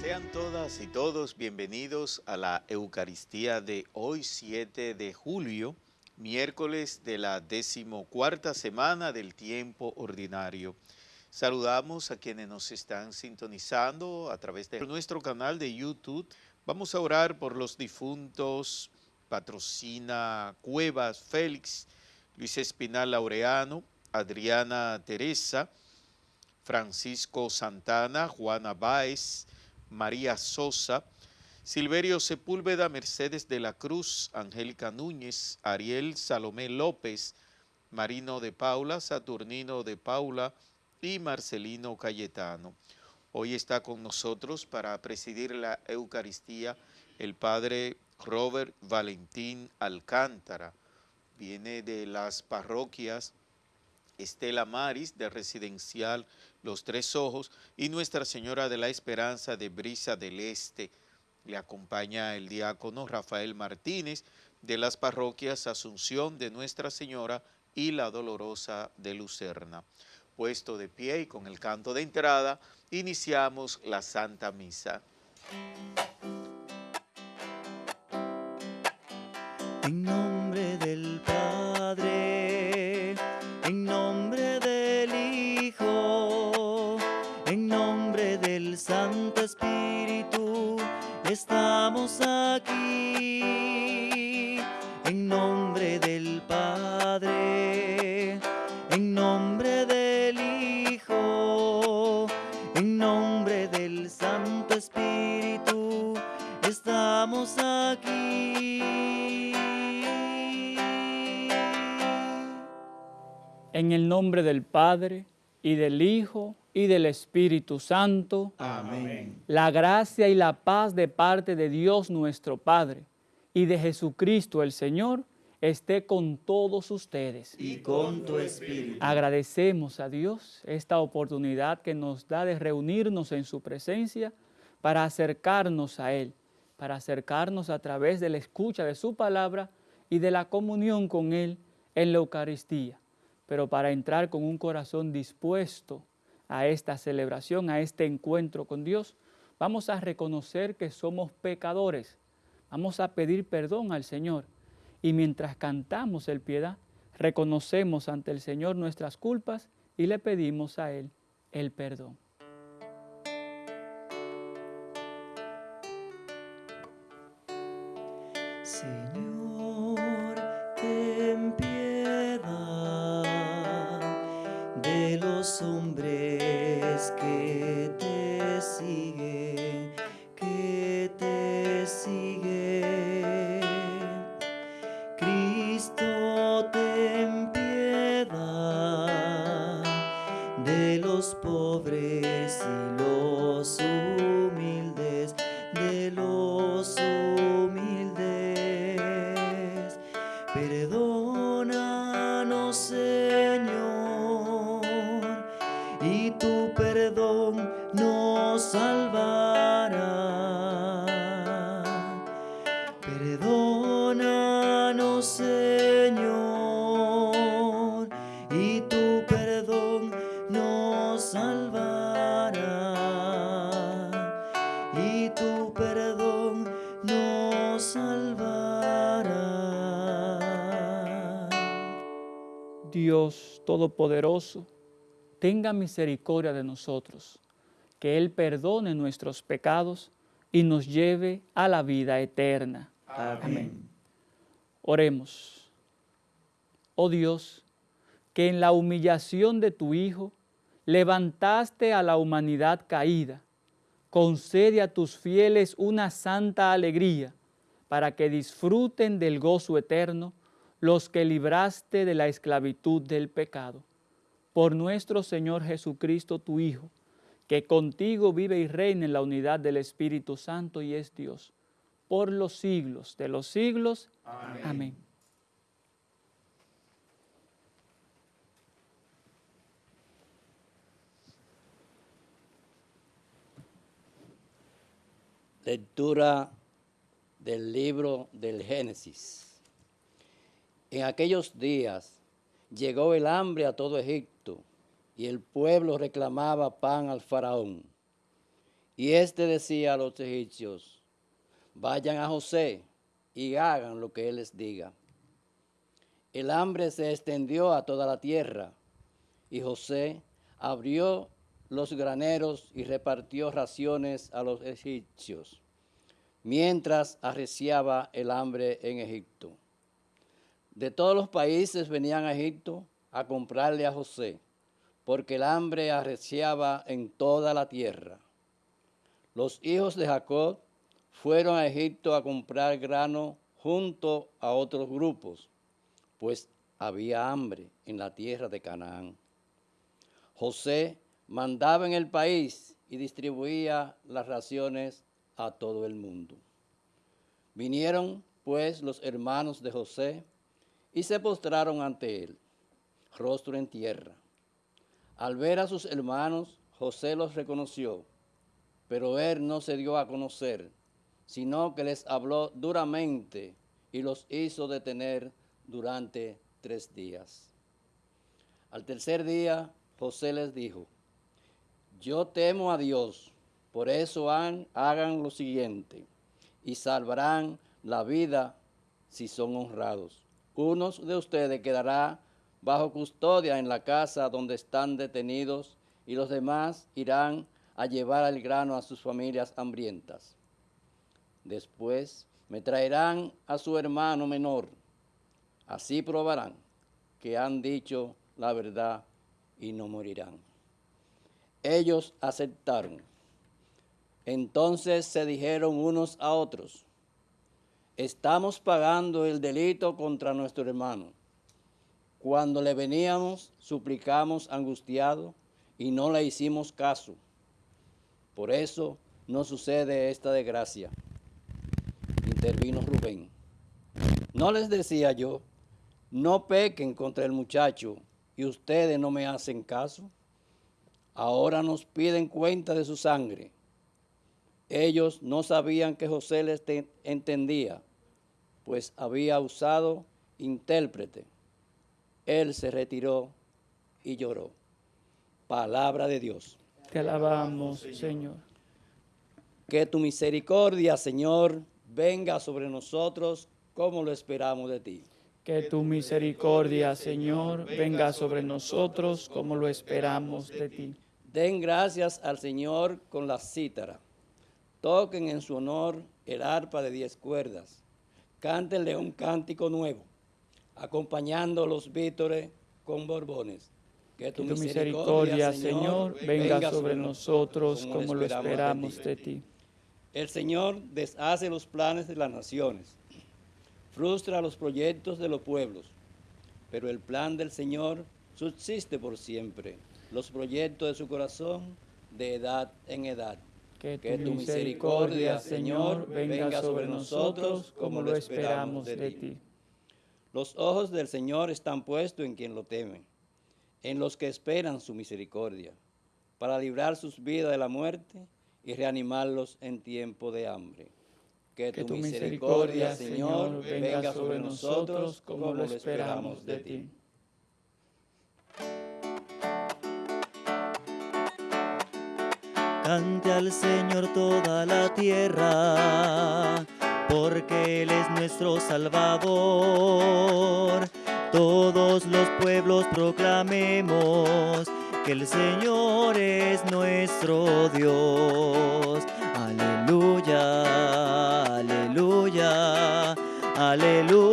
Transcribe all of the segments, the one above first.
Sean todas y todos bienvenidos a la Eucaristía de hoy 7 de julio, miércoles de la decimocuarta semana del tiempo ordinario. Saludamos a quienes nos están sintonizando a través de nuestro canal de YouTube. Vamos a orar por los difuntos Patrocina Cuevas Félix, Luis Espinal Laureano, Adriana Teresa, Francisco Santana, Juana Báez, María Sosa, Silverio Sepúlveda, Mercedes de la Cruz, Angélica Núñez, Ariel Salomé López, Marino de Paula, Saturnino de Paula y Marcelino Cayetano. Hoy está con nosotros para presidir la Eucaristía el Padre Robert Valentín Alcántara. Viene de las parroquias Estela Maris de Residencial Los Tres Ojos y Nuestra Señora de la Esperanza de Brisa del Este. Le acompaña el diácono Rafael Martínez de las parroquias Asunción de Nuestra Señora y La Dolorosa de Lucerna. Puesto de pie y con el canto de entrada, iniciamos la Santa Misa. En nombre del estamos aquí. En nombre del Padre, en nombre del Hijo, en nombre del Santo Espíritu, estamos aquí. En el nombre del Padre, y del Hijo, y del Espíritu Santo. Amén. La gracia y la paz de parte de Dios nuestro Padre y de Jesucristo el Señor esté con todos ustedes. Y con tu Espíritu. Agradecemos a Dios esta oportunidad que nos da de reunirnos en su presencia para acercarnos a Él, para acercarnos a través de la escucha de su palabra y de la comunión con Él en la Eucaristía, pero para entrar con un corazón dispuesto a esta celebración, a este encuentro con Dios, vamos a reconocer que somos pecadores, vamos a pedir perdón al Señor y mientras cantamos el piedad, reconocemos ante el Señor nuestras culpas y le pedimos a Él el perdón. Todopoderoso, tenga misericordia de nosotros, que Él perdone nuestros pecados y nos lleve a la vida eterna. Amén. Oremos. Oh Dios, que en la humillación de tu Hijo levantaste a la humanidad caída, concede a tus fieles una santa alegría para que disfruten del gozo eterno los que libraste de la esclavitud del pecado. Por nuestro Señor Jesucristo, tu Hijo, que contigo vive y reina en la unidad del Espíritu Santo y es Dios, por los siglos de los siglos. Amén. Lectura del libro del Génesis. En aquellos días llegó el hambre a todo Egipto y el pueblo reclamaba pan al faraón. Y éste decía a los egipcios, vayan a José y hagan lo que él les diga. El hambre se extendió a toda la tierra y José abrió los graneros y repartió raciones a los egipcios, mientras arreciaba el hambre en Egipto. De todos los países venían a Egipto a comprarle a José, porque el hambre arreciaba en toda la tierra. Los hijos de Jacob fueron a Egipto a comprar grano junto a otros grupos, pues había hambre en la tierra de Canaán. José mandaba en el país y distribuía las raciones a todo el mundo. Vinieron pues los hermanos de José y se postraron ante él, rostro en tierra. Al ver a sus hermanos, José los reconoció, pero él no se dio a conocer, sino que les habló duramente y los hizo detener durante tres días. Al tercer día, José les dijo, yo temo a Dios, por eso hagan lo siguiente y salvarán la vida si son honrados. Unos de ustedes quedará bajo custodia en la casa donde están detenidos y los demás irán a llevar el grano a sus familias hambrientas. Después me traerán a su hermano menor. Así probarán que han dicho la verdad y no morirán. Ellos aceptaron. Entonces se dijeron unos a otros, estamos pagando el delito contra nuestro hermano. Cuando le veníamos, suplicamos angustiado y no le hicimos caso. Por eso no sucede esta desgracia. Intervino Rubén. No les decía yo, no pequen contra el muchacho y ustedes no me hacen caso. Ahora nos piden cuenta de su sangre. Ellos no sabían que José les entendía, pues había usado intérprete. Él se retiró y lloró. Palabra de Dios. Te alabamos, Señor. Que tu misericordia, Señor, venga sobre nosotros como lo esperamos de ti. Que tu misericordia, Señor, venga sobre nosotros como lo esperamos de ti. Den gracias al Señor con la cítara. Toquen en su honor el arpa de diez cuerdas. Cántenle un cántico nuevo, acompañando los vítores con borbones. Que tu, misericordia, Señor, venga sobre nosotros como lo esperamos de ti. El Señor deshace los planes de las naciones, frustra los proyectos de los pueblos, pero el plan del Señor subsiste por siempre los proyectos de su corazón de edad en edad. Que tu, misericordia, Señor, venga sobre nosotros como lo esperamos de ti. Los ojos del Señor están puestos en quien lo teme, en los que esperan su misericordia, para librar sus vidas de la muerte y reanimarlos en tiempo de hambre. Que tu, misericordia, Señor, venga sobre nosotros como lo esperamos de ti. Cante al Señor toda la tierra, porque Él es nuestro Salvador. Todos los pueblos proclamemos que el Señor es nuestro Dios. Aleluya, aleluya, aleluya,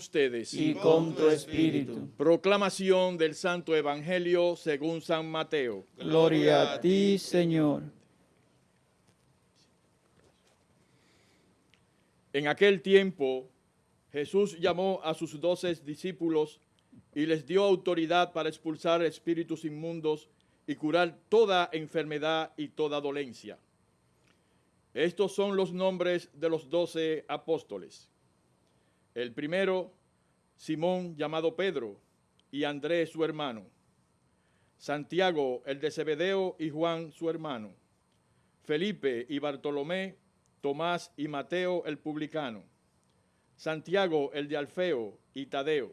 ustedes. Y con tu espíritu. Proclamación del Santo Evangelio según San Mateo. Gloria a ti, Señor. En aquel tiempo, Jesús llamó a sus doce discípulos y les dio autoridad para expulsar espíritus inmundos y curar toda enfermedad y toda dolencia. Estos son los nombres de los doce apóstoles. El primero, Simón llamado Pedro, y Andrés su hermano. Santiago, el de Zebedeo, y Juan su hermano. Felipe y Bartolomé, Tomás y Mateo el publicano, Santiago el de Alfeo y Tadeo,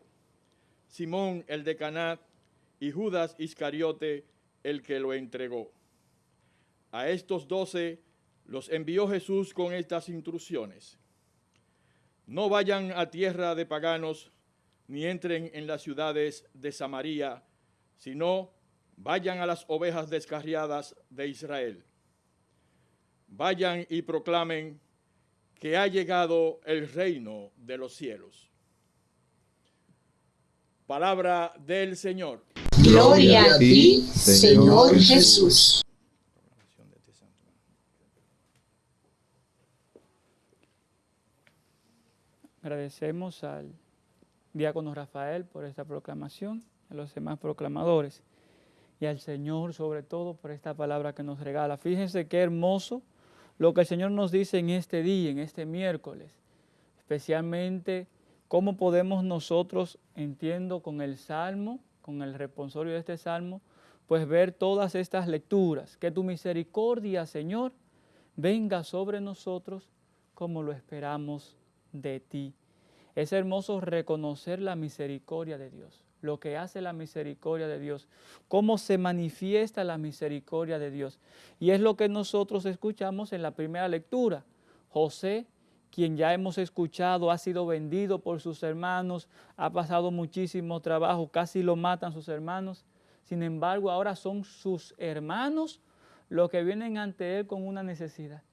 Simón el de Canat y Judas Iscariote el que lo entregó. A estos doce los envió Jesús con estas instrucciones. No vayan a tierra de paganos, ni entren en las ciudades de Samaria, sino vayan a las ovejas descarriadas de Israel. Vayan y proclamen que ha llegado el reino de los cielos. Palabra del Señor. Gloria a ti, Señor Jesús. Agradecemos al diácono Rafael por esta proclamación, a los demás proclamadores y al Señor sobre todo por esta palabra que nos regala. Fíjense qué hermoso lo que el Señor nos dice en este día, en este miércoles, especialmente cómo podemos nosotros, entiendo, con el Salmo, con el responsorio de este Salmo, pues ver todas estas lecturas. Que tu misericordia, Señor, venga sobre nosotros como lo esperamos de ti. Es hermoso reconocer la misericordia de Dios, lo que hace la misericordia de Dios, cómo se manifiesta la misericordia de Dios. Y es lo que nosotros escuchamos en la primera lectura. José, quien ya hemos escuchado, ha sido vendido por sus hermanos, ha pasado muchísimo trabajo, casi lo matan sus hermanos. Sin embargo, ahora son sus hermanos los que vienen ante él con una necesidad.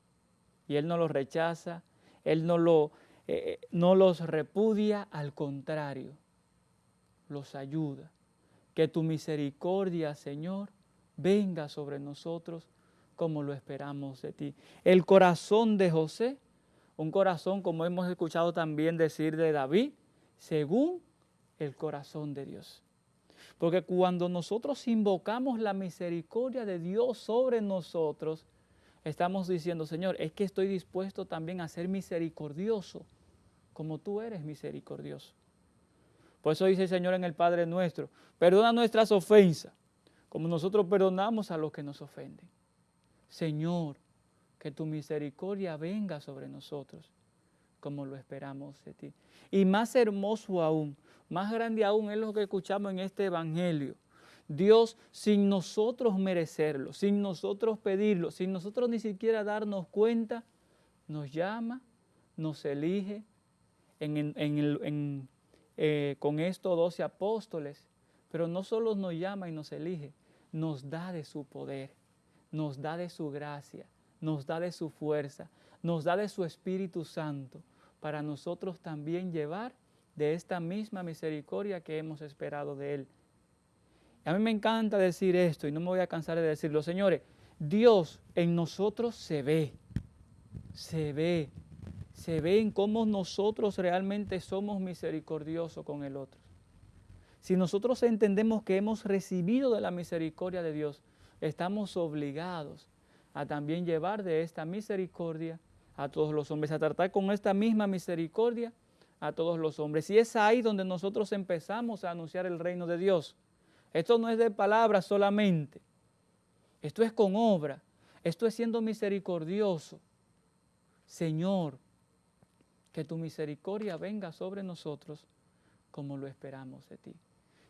Y él no los rechaza, él no lo eh, no los repudia, al contrario, los ayuda. Que tu misericordia, Señor, venga sobre nosotros como lo esperamos de ti. El corazón de José, un corazón como hemos escuchado también decir de David, según el corazón de Dios. Porque cuando nosotros invocamos la misericordia de Dios sobre nosotros, estamos diciendo, Señor, es que estoy dispuesto también a ser misericordioso, como tú eres misericordioso. Por eso dice el Señor en el Padre nuestro, perdona nuestras ofensas, como nosotros perdonamos a los que nos ofenden. Señor, que tu misericordia venga sobre nosotros, como lo esperamos de ti. Y más hermoso aún, más grande aún es lo que escuchamos en este Evangelio, Dios sin nosotros merecerlo, sin nosotros pedirlo, sin nosotros ni siquiera darnos cuenta, nos llama, nos elige eh, con estos doce apóstoles, pero no solo nos llama y nos elige, nos da de su poder, nos da de su gracia, nos da de su fuerza, nos da de su Espíritu Santo, para nosotros también llevar de esta misma misericordia que hemos esperado de Él. A mí me encanta decir esto y no me voy a cansar de decirlo. Señores, Dios en nosotros se ve, se ve, se ve en cómo nosotros realmente somos misericordiosos con el otro. Si nosotros entendemos que hemos recibido de la misericordia de Dios, estamos obligados a también llevar de esta misericordia a todos los hombres, a tratar con esta misma misericordia a todos los hombres. Y es ahí donde nosotros empezamos a anunciar el reino de Dios. Esto no es de palabras solamente. Esto es con obra. Esto es siendo misericordioso. Señor, que tu misericordia venga sobre nosotros como lo esperamos de ti.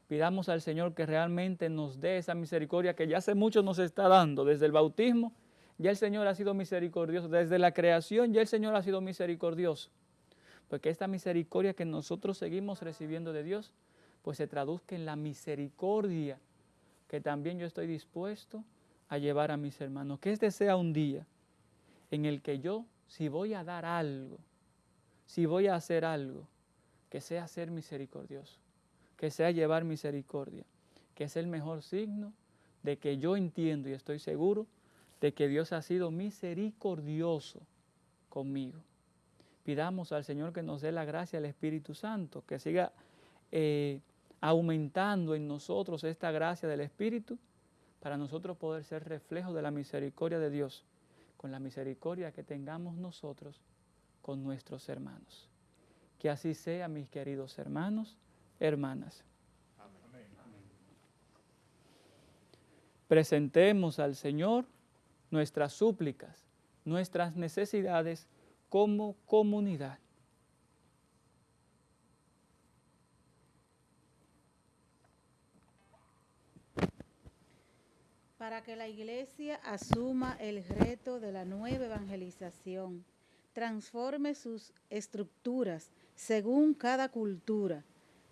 Pidamos al Señor que realmente nos dé esa misericordia que ya hace mucho nos está dando. Desde el bautismo ya el Señor ha sido misericordioso. Desde la creación ya el Señor ha sido misericordioso. Porque esta misericordia que nosotros seguimos recibiendo de Dios pues se traduzca en la misericordia que también yo estoy dispuesto a llevar a mis hermanos. Que este sea un día en el que yo, si voy a dar algo, si voy a hacer algo, que sea ser misericordioso, que sea llevar misericordia, que es el mejor signo de que yo entiendo y estoy seguro de que Dios ha sido misericordioso conmigo. Pidamos al Señor que nos dé la gracia del Espíritu Santo, que siga eh, aumentando en nosotros esta gracia del Espíritu para nosotros poder ser reflejo de la misericordia de Dios, con la misericordia que tengamos nosotros con nuestros hermanos. Que así sea, mis queridos hermanos, hermanas. Presentemos al Señor nuestras súplicas nuestras necesidades como comunidad. Para que la Iglesia asuma el reto de la nueva evangelización, transforme sus estructuras según cada cultura,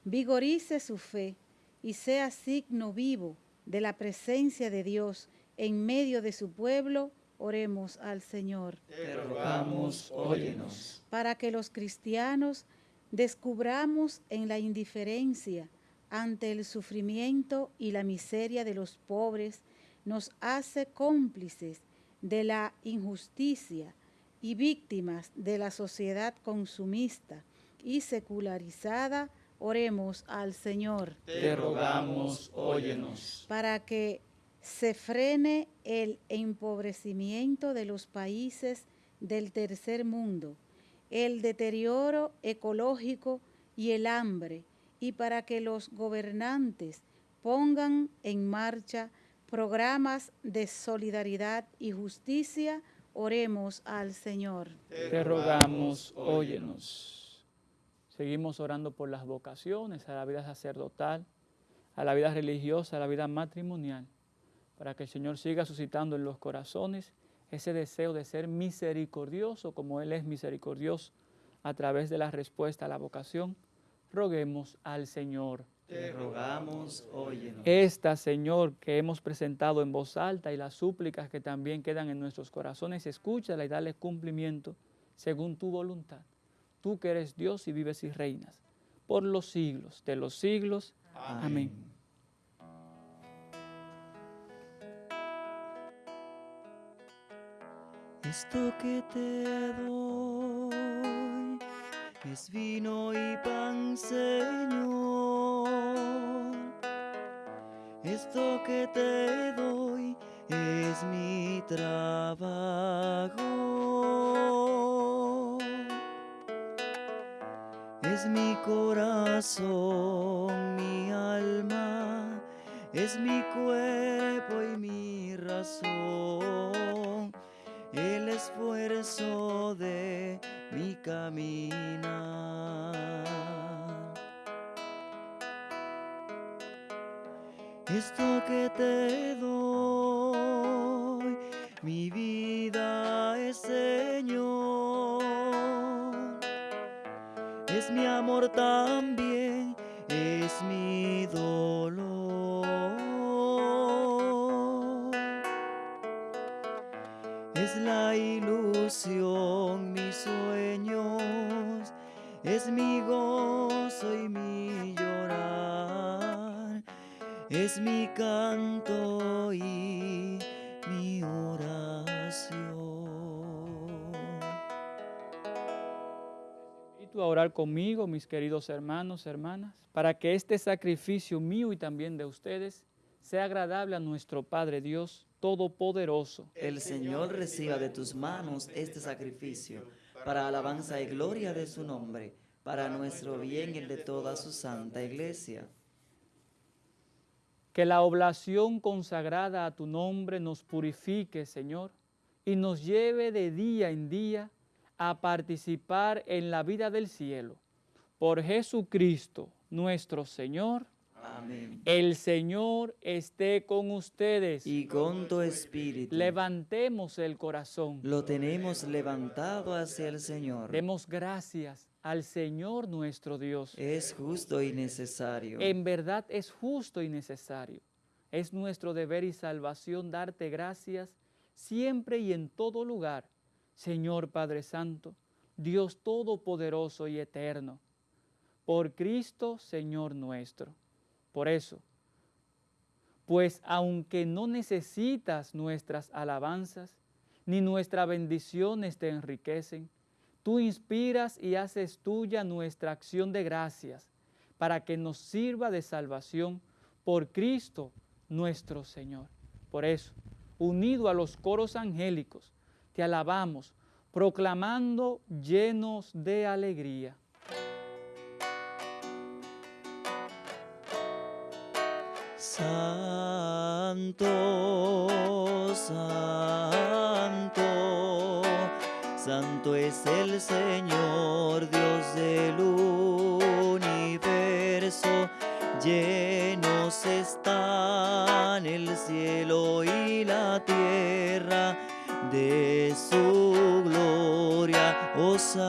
vigorice su fe y sea signo vivo de la presencia de Dios en medio de su pueblo, oremos al Señor. Te rogamos, óyenos. Para que los cristianos descubramos en la indiferencia ante el sufrimiento y la miseria de los pobres, nos hace cómplices de la injusticia y víctimas de la sociedad consumista y secularizada, oremos al Señor. Te rogamos, óyenos. Para que se frene el empobrecimiento de los países del tercer mundo, el deterioro ecológico y el hambre, y para que los gobernantes pongan en marcha programas de solidaridad y justicia, oremos al Señor. Te rogamos, óyenos. Seguimos orando por las vocaciones, a la vida sacerdotal, a la vida religiosa, a la vida matrimonial, para que el Señor siga suscitando en los corazones ese deseo de ser misericordioso como Él es misericordioso a través de la respuesta a la vocación. Roguemos al Señor. Te rogamos, óyenos. Esta, Señor, que hemos presentado en voz alta y las súplicas que también quedan en nuestros corazones, escúchala y dale cumplimiento según tu voluntad. Tú que eres Dios y vives y reinas por los siglos de los siglos. Amén. Esto que te doy es vino y pan, Señor. Esto que te doy es mi trabajo. Es mi corazón, mi alma, es mi cuerpo y mi razón, el esfuerzo de mi caminar. Esto que te doy, mi vida es Señor. Es mi amor también, es mi dolor. Es la ilusión, mis sueños, es mi gozo y mi es mi canto y mi oración. invito a orar conmigo, mis queridos hermanos, hermanas, para que este sacrificio mío y también de ustedes sea agradable a nuestro Padre Dios Todopoderoso. El Señor reciba de tus manos este sacrificio para alabanza y gloria de su nombre, para nuestro bien y el de toda su santa iglesia. Que la oblación consagrada a tu nombre nos purifique, Señor, y nos lleve de día en día a participar en la vida del cielo. Por Jesucristo, nuestro Señor. Amén. El Señor esté con ustedes. Y con tu espíritu Levantemos el corazón. lo tenemos levantado hacia el Señor. Demos gracias al Señor nuestro Dios. Es justo y necesario. En verdad es justo y necesario. Es nuestro deber y salvación darte gracias siempre y en todo lugar, Señor Padre Santo, Dios Todopoderoso y Eterno, por Cristo Señor nuestro. Por eso, pues aunque no necesitas nuestras alabanzas, ni nuestras bendiciones te enriquecen, tú inspiras y haces tuya nuestra acción de gracias para que nos sirva de salvación por Cristo nuestro Señor. Por eso, unido a los coros angélicos, te alabamos, proclamando llenos de alegría. Santo, santo, Santo es el Señor, Dios del universo. Llenos están el cielo y la tierra de su gloria. Osana,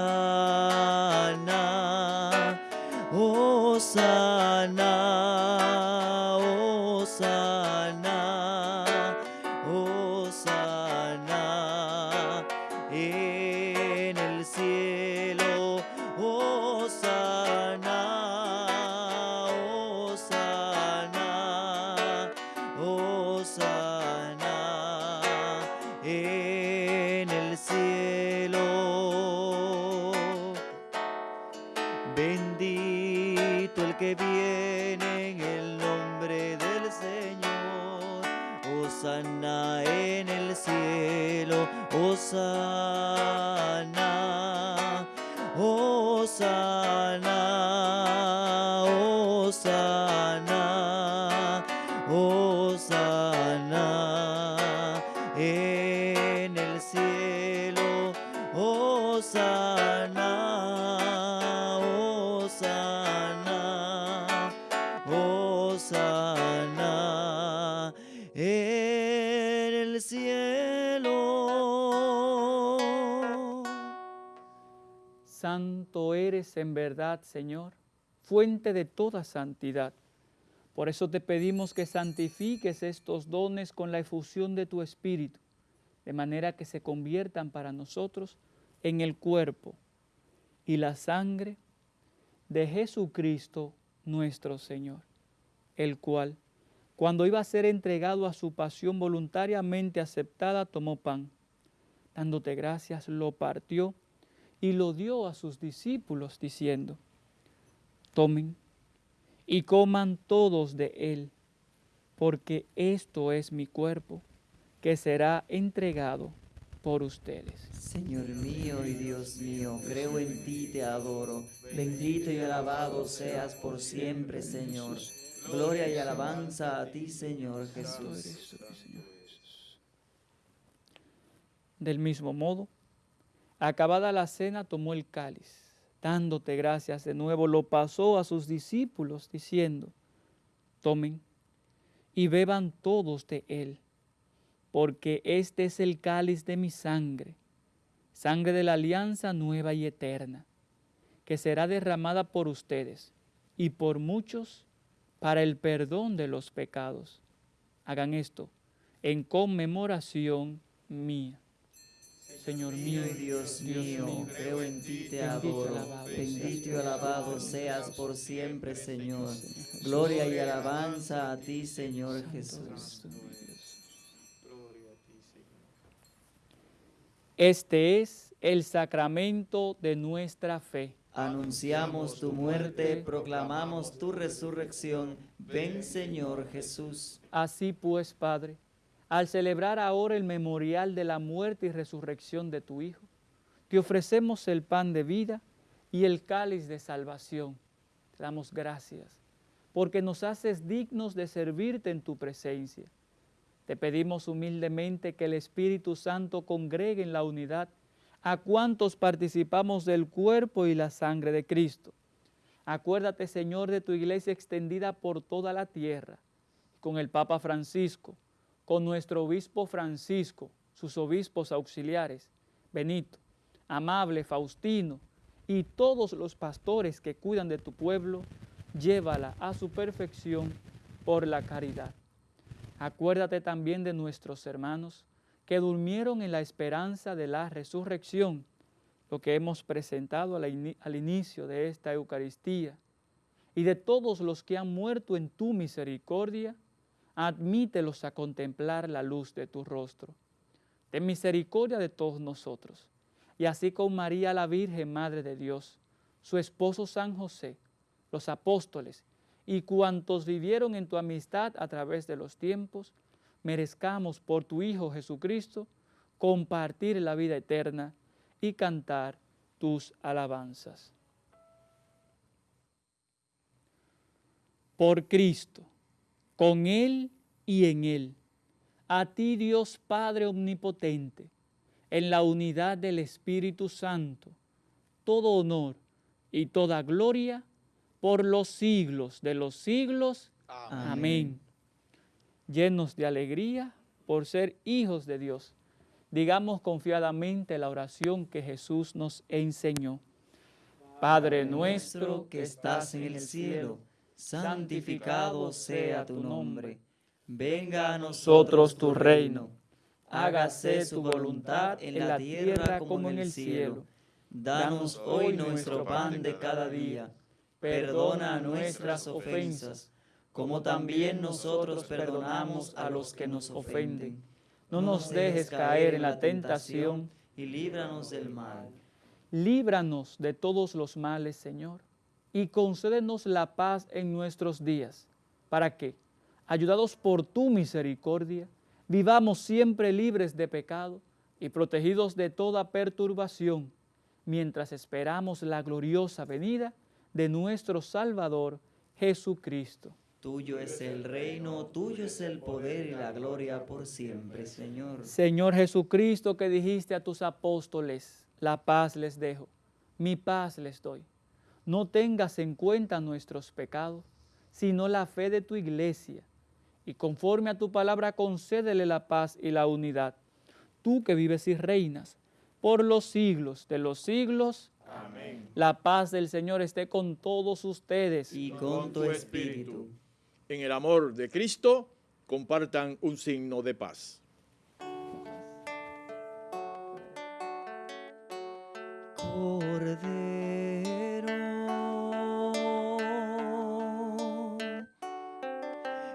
Osana, en verdad, Señor, fuente de toda santidad. Por eso te pedimos que santifiques estos dones con la efusión de tu Espíritu, de manera que se conviertan para nosotros en el cuerpo y la sangre de Jesucristo nuestro Señor, el cual, cuando iba a ser entregado a su pasión voluntariamente aceptada, tomó pan. Dándote gracias, lo partió y lo dio a sus discípulos, diciendo, tomen y coman todos de él, porque esto es mi cuerpo, que será entregado por ustedes. Señor mío y Dios mío, creo en ti, te adoro. Bendito y alabado seas por siempre, Señor. Gloria y alabanza a ti, Señor Jesús. Del mismo modo, acabada la cena, tomó el cáliz, dándote gracias de nuevo, lo pasó a sus discípulos, diciendo, tomen y beban todos de él, porque este es el cáliz de mi sangre, sangre de la alianza nueva y eterna, que será derramada por ustedes y por muchos para el perdón de los pecados. Hagan esto en conmemoración mía. Señor mío y Dios mío, creo en ti, te adoro. Bendito y alabado seas por siempre, Señor. Gloria y alabanza a ti, Señor Jesús. Este es el sacramento de nuestra fe. Anunciamos tu muerte, proclamamos tu resurrección. Ven, Señor Jesús. Así pues, Padre, al celebrar ahora el memorial de la muerte y resurrección de tu Hijo, te ofrecemos el pan de vida y el cáliz de salvación. Te damos gracias porque nos haces dignos de servirte en tu presencia. Te pedimos humildemente que el Espíritu Santo congregue en la unidad a cuantos participamos del cuerpo y la sangre de Cristo. Acuérdate, Señor, de tu iglesia extendida por toda la tierra, con el Papa Francisco, con nuestro obispo Francisco, sus obispos auxiliares, Benito, Amable, Faustino y todos los pastores que cuidan de tu pueblo, llévala a su perfección por la caridad. Acuérdate también de nuestros hermanos que durmieron en la esperanza de la resurrección, lo que hemos presentado al, inicio de esta Eucaristía, y de todos los que han muerto en tu misericordia, admítelos a contemplar la luz de tu rostro. Ten misericordia de todos nosotros, y así con María la Virgen, Madre de Dios, su esposo San José, los apóstoles y cuantos vivieron en tu amistad a través de los tiempos, merezcamos por tu Hijo Jesucristo compartir la vida eterna y cantar tus alabanzas. Por Cristo, con Él y en Él, a ti Dios Padre Omnipotente, en la unidad del Espíritu Santo, todo honor y toda gloria por los siglos de los siglos. Amén. Llenos de alegría por ser hijos de Dios, digamos confiadamente la oración que Jesús nos enseñó. Padre nuestro que estás en el cielo, santificado sea tu nombre. Venga a nosotros tu reino. Hágase tu voluntad en la tierra como en el cielo. Danos hoy nuestro pan de cada día. Perdona nuestras ofensas, como también nosotros perdonamos a los que nos ofenden. No nos dejes caer en la tentación y líbranos del mal. Líbranos de todos los males, Señor, y concédenos la paz en nuestros días, para que, ayudados por tu misericordia, vivamos siempre libres de pecado y protegidos de toda perturbación, mientras esperamos la gloriosa venida de nuestro Salvador Jesucristo. Tuyo es el reino, tuyo es el poder y la gloria por siempre, Señor. Señor Jesucristo, que dijiste a tus apóstoles, la paz les dejo, mi paz les doy. No tengas en cuenta nuestros pecados, sino la fe de tu iglesia, y conforme a tu palabra concédele la paz y la unidad. Tú que vives y reinas por los siglos de los siglos. Amén. La paz del Señor esté con todos ustedes. Y con tu espíritu en el amor de Cristo, compartan un signo de paz. Cordero,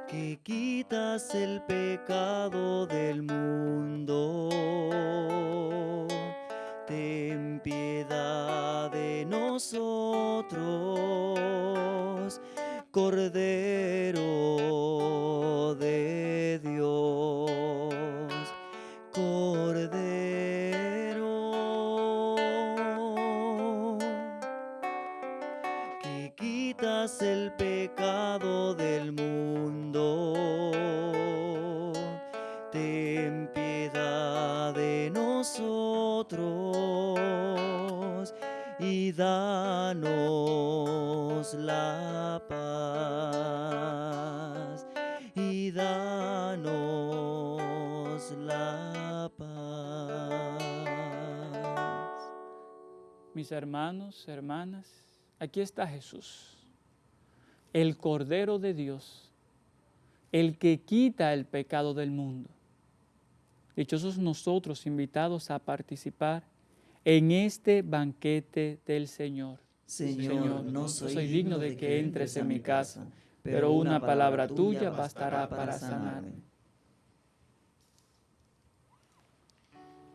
que quitas el pecado del mundo, ten piedad de nosotros Cordero danos la paz y danos la paz. Mis hermanos, hermanas, aquí está Jesús, el Cordero de Dios, el que quita el pecado del mundo. Dichosos nosotros invitados a participar en este banquete del Señor. Señor, no soy, digno de que entres en mi casa, pero una palabra tuya bastará para sanarme.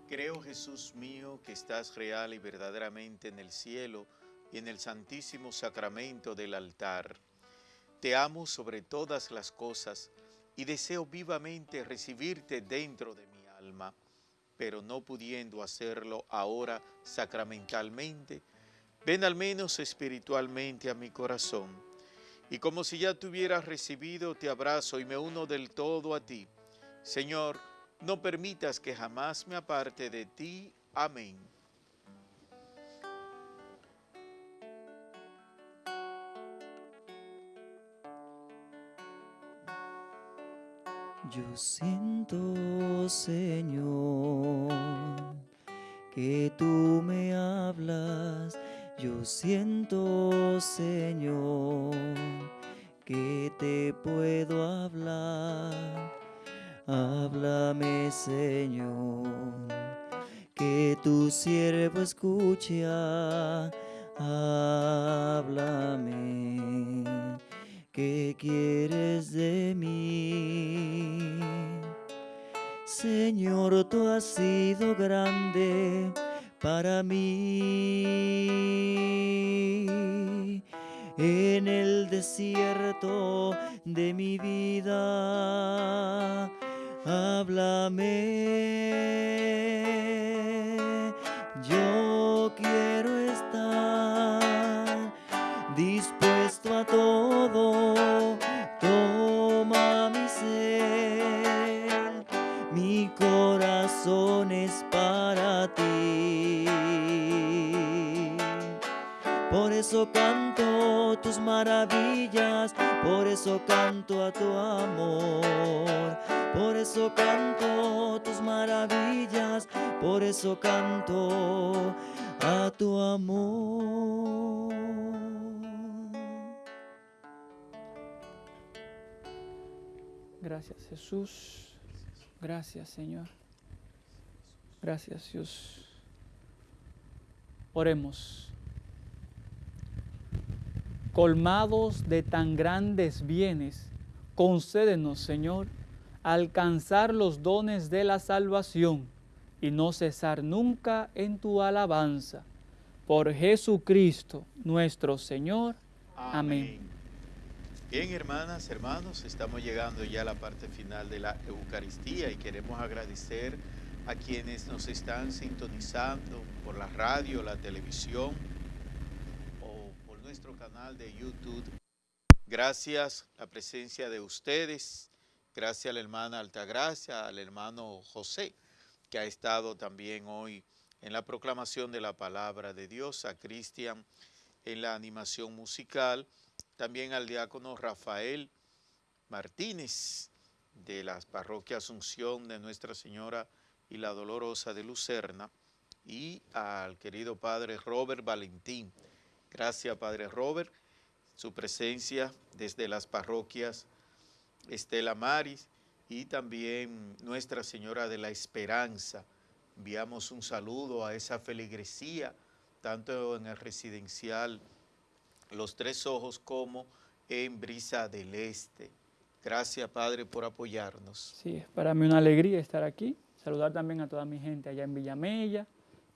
Creo, Jesús mío, que estás real y verdaderamente en el cielo y en el santísimo sacramento del altar. Te amo sobre todas las cosas y deseo vivamente recibirte dentro de mi alma pero no pudiendo hacerlo ahora sacramentalmente, ven al menos espiritualmente a mi corazón. Y como si ya te hubieras recibido, te abrazo y me uno del todo a ti. Señor, no permitas que jamás me aparte de ti. Amén. Yo siento, Señor, que tú me hablas. Yo siento, Señor, que te puedo hablar. Háblame, Señor, que tu siervo escucha. Háblame ¿qué quieres de mí? Señor, tú has sido grande para mí. En el desierto de mi vida, háblame. Yo quiero estar dispuesto a todo. Eso canto tus maravillas, por eso canto a tu amor. Por eso canto tus maravillas, por eso canto a tu amor. Gracias Jesús. Gracias Señor. Gracias Dios. Oremos. Colmados de tan grandes bienes, concédenos Señor alcanzar los dones de la salvación y no cesar nunca en tu alabanza. Por Jesucristo nuestro Señor. Amén. Bien, hermanas, hermanos, estamos llegando ya a la parte final de la Eucaristía y queremos agradecer a quienes nos están sintonizando por la radio, la televisión nuestro canal de YouTube. Gracias la presencia de ustedes, gracias a la hermana Altagracia, al hermano José, que ha estado también hoy en la proclamación de la palabra de Dios, a Cristian en la animación musical, también al diácono Rafael Martínez de la parroquia Asunción de Nuestra Señora y la Dolorosa de Lucerna y al querido padre Robert Valentín. Gracias padre Robert, su presencia desde las parroquias Estela Maris y también Nuestra Señora de la Esperanza. Enviamos un saludo a esa feligresía, tanto en el residencial los Tres Ojos como en Brisa del Este. Gracias, Padre, por apoyarnos. Sí, es para mí una alegría estar aquí. Saludar también a toda mi gente allá en Villamella,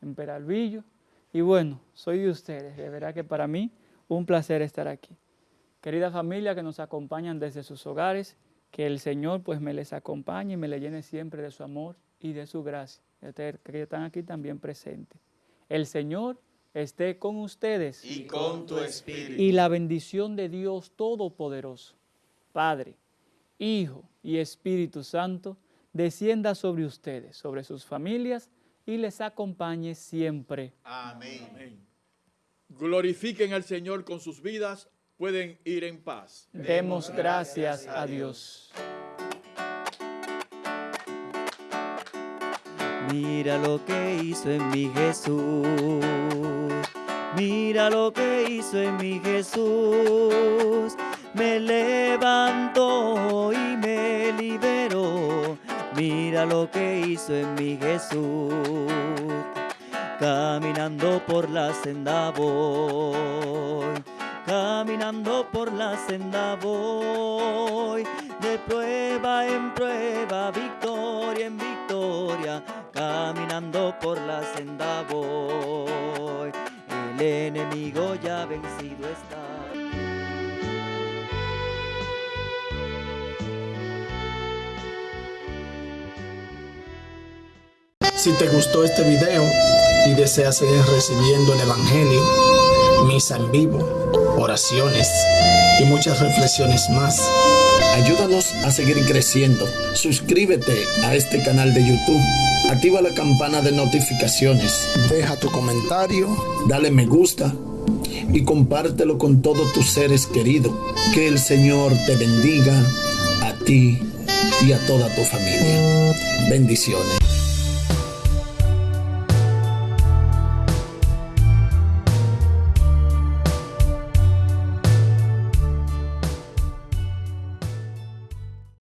en Peralvillo. Y bueno, soy de ustedes. De verdad que para mí un placer estar aquí. Querida familia que nos acompañan desde sus hogares, que el Señor pues me les acompañe y me le llene siempre de su amor y de su gracia. Que están aquí también presentes. El Señor esté con ustedes. Y con tu espíritu. Y la bendición de Dios Todopoderoso, Padre, Hijo y Espíritu Santo, descienda sobre ustedes, sobre sus familias y les acompañe siempre. Amén. Glorifiquen al Señor con sus vidas, pueden ir en paz. Demos gracias a Dios. Mira lo que hizo en mi Jesús. Mira lo que hizo en mi Jesús. Me levantó y me liberó. Mira lo que hizo en mi Jesús. Caminando por la senda voy. Caminando por la senda voy. De prueba en prueba, victoria en victoria caminando por la senda voy. El enemigo ya vencido está. Si te gustó este video y deseas seguir recibiendo el Evangelio, misa en vivo, oraciones y muchas reflexiones más, ayúdanos a seguir creciendo. Suscríbete a este canal de YouTube Activa la campana de notificaciones. Deja tu comentario. Dale me gusta. Y compártelo con todos tus seres queridos. Que el Señor te bendiga a ti y a toda tu familia. Bendiciones.